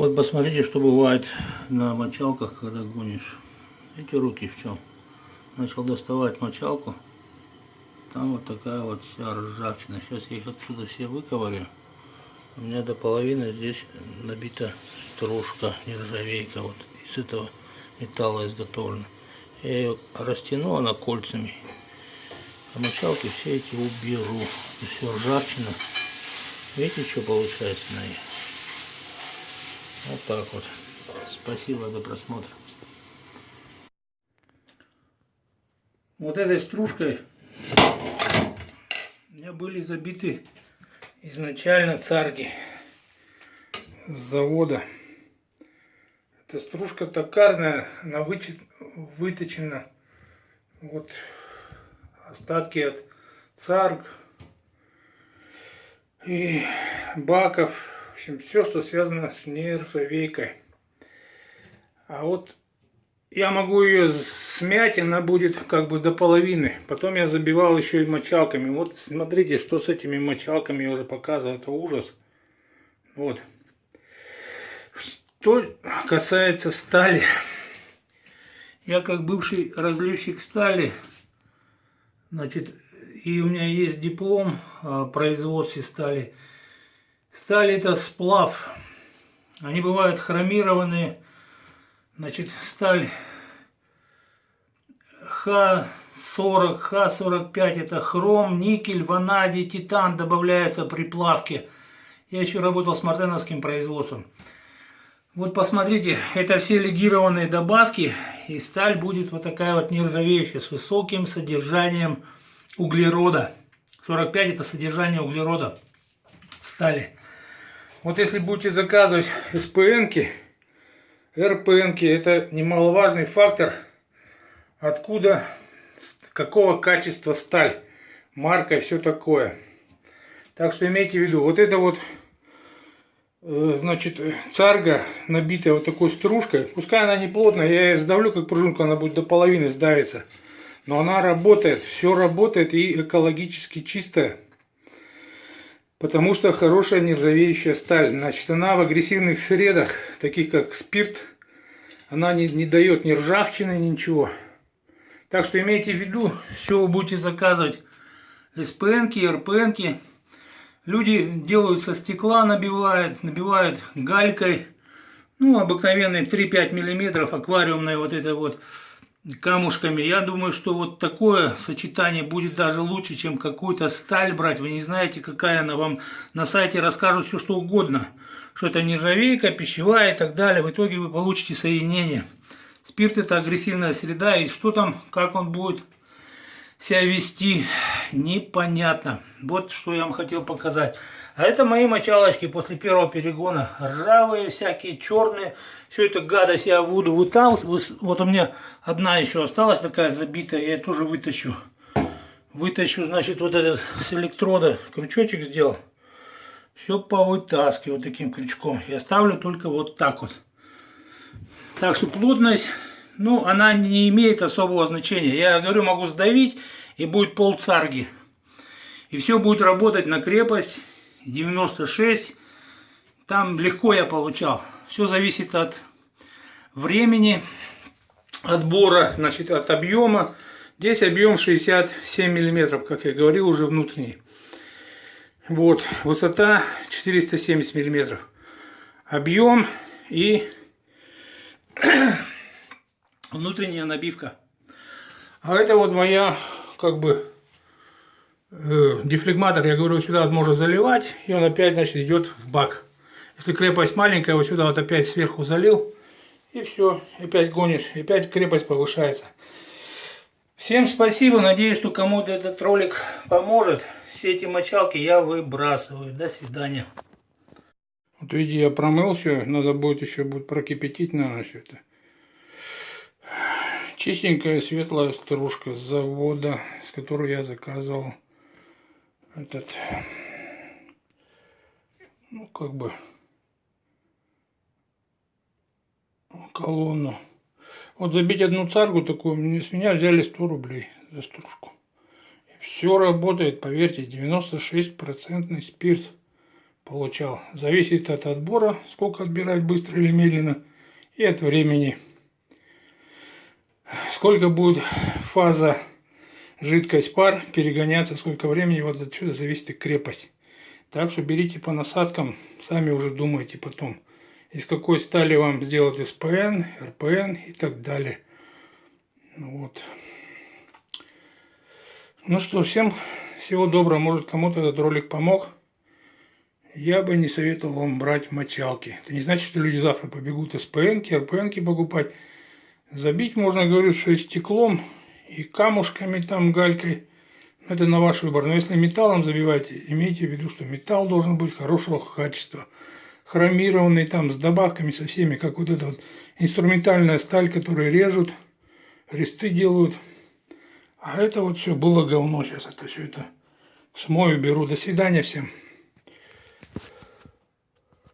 Вот посмотрите, что бывает на мочалках, когда гонишь. Эти руки в чем? Начал доставать мочалку. Там вот такая вот вся ржавчина. Сейчас я их отсюда все выковырю. У меня до половины здесь набита стружка, нержавейка. Вот из этого металла изготовлена. Я ее растяну, она кольцами. А мочалки все эти уберу. И все ржавчина. Видите, что получается на ней? Вот так вот. Спасибо за просмотр. Вот этой стружкой у меня были забиты изначально царги с завода. Эта стружка токарная, она вычет, выточена. Вот остатки от царг и баков общем, все, что связано с нержавейкой. А вот я могу ее смять, она будет как бы до половины. Потом я забивал еще и мочалками. Вот смотрите, что с этими мочалками я уже показывал. Это ужас. Вот. Что касается стали. Я как бывший разливщик стали, значит, и у меня есть диплом о производстве стали. Сталь это сплав. Они бывают хромированные. Значит, сталь Х40, Х45 это хром, никель, ванадий, титан добавляется при плавке. Я еще работал с мартеновским производством. Вот посмотрите, это все легированные добавки, и сталь будет вот такая вот нержавеющая, с высоким содержанием углерода. 45 это содержание углерода в стали. Вот если будете заказывать СПНки, РПНки, это немаловажный фактор, откуда, какого качества сталь, марка и все такое. Так что имейте в виду, вот это вот, э, значит, царга, набитая вот такой стружкой, пускай она не плотная, я ее сдавлю как пружинку, она будет до половины сдавиться. Но она работает, все работает и экологически чистая. Потому что хорошая нержавеющая сталь. Значит, она в агрессивных средах, таких как спирт, она не, не дает ни ржавчины, ничего. Так что имейте в виду, что вы будете заказывать СПНки, РПНки. Люди делают со стекла, набивают, набивают галькой. Ну, обыкновенный 3-5 миллиметров, аквариумная вот это вот камушками. Я думаю, что вот такое сочетание будет даже лучше, чем какую-то сталь брать. Вы не знаете, какая она вам на сайте расскажут все, что угодно. Что это нержавейка, пищевая и так далее. В итоге вы получите соединение. Спирт это агрессивная среда. И что там, как он будет себя вести, непонятно. Вот что я вам хотел показать. А это мои мочалочки после первого перегона. Ржавые, всякие черные. Все это гадость я буду выталкивать. Вот у меня одна еще осталась такая забитая. Я тоже вытащу. Вытащу, значит, вот этот с электрода крючочек сделал. Все повытаскиваю таким крючком. Я ставлю только вот так вот. Так что плотность, ну, она не имеет особого значения. Я говорю, могу сдавить и будет пол царги. И все будет работать на крепость 96. Там легко я получал. Все зависит от времени отбора, значит, от объема. Здесь объем 67 миллиметров, как я говорил, уже внутренний. Вот, высота 470 миллиметров. Объем и внутренняя набивка. А это вот моя, как бы, э, дефлегматор, я говорю, сюда можно заливать, и он опять, значит, идет в бак. Если крепость маленькая, вот сюда вот опять сверху залил, и все, опять гонишь, опять крепость повышается. Всем спасибо, надеюсь, что кому-то этот ролик поможет. Все эти мочалки я выбрасываю. До свидания. Вот видите, я промыл все, надо будет еще будет прокипятить, наверное, все это. Чистенькая светлая стружка с завода, с которой я заказывал этот, ну, как бы, колонну. Вот забить одну царгу такую, мне с меня взяли 100 рублей за стружку. И все работает, поверьте, 96% спирт получал. Зависит от отбора, сколько отбирать быстро или медленно, и от времени. Сколько будет фаза жидкость пар перегоняться, сколько времени, вот отсюда зависит и крепость. Так что берите по насадкам, сами уже думайте потом, из какой стали вам сделать СПН, РПН и так далее. Вот. Ну что, всем всего доброго. Может кому-то этот ролик помог. Я бы не советовал вам брать мочалки. Это не значит, что люди завтра побегут СПНки, РПНки покупать. Забить можно, говорю, что и стеклом, и камушками там, галькой. Это на ваш выбор. Но если металлом забиваете, имейте в виду, что металл должен быть хорошего качества. Хромированный там, с добавками, со всеми, как вот эта вот инструментальная сталь, которую режут, резцы делают. А это вот все было говно. Сейчас это все это смою, беру. До свидания всем.